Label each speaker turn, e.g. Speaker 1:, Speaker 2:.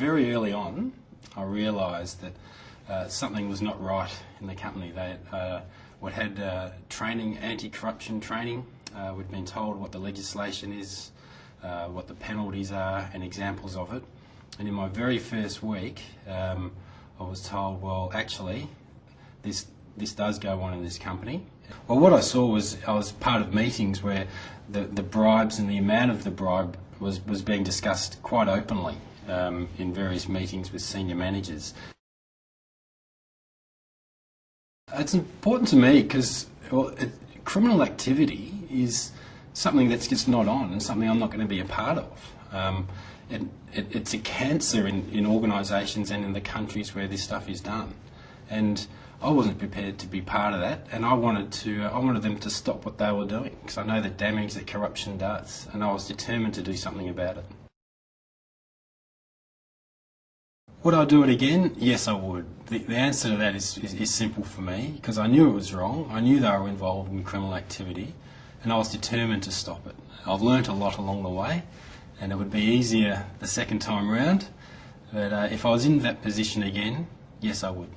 Speaker 1: Very early on, I realised that uh, something was not right in the company. They uh, had uh, training, anti-corruption training. Uh, we'd been told what the legislation is, uh, what the penalties are, and examples of it. And in my very first week, um, I was told, well, actually, this this does go on in this company. Well, what I saw was I was part of meetings where the, the bribes and the amount of the bribe was, was being discussed quite openly um, in various meetings with senior managers. It's important to me because well, criminal activity is something that's just not on and something I'm not going to be a part of. Um, it, it, it's a cancer in, in organisations and in the countries where this stuff is done. And I wasn't prepared to be part of that, and I wanted to. I wanted them to stop what they were doing because I know the damage that corruption does, and I was determined to do something about it. Would I do it again? Yes, I would. The, the answer to that is, is, is simple for me because I knew it was wrong. I knew they were involved in criminal activity, and I was determined to stop it. I've learnt a lot along the way, and it would be easier the second time round. But uh, if I was in that position again, yes, I would.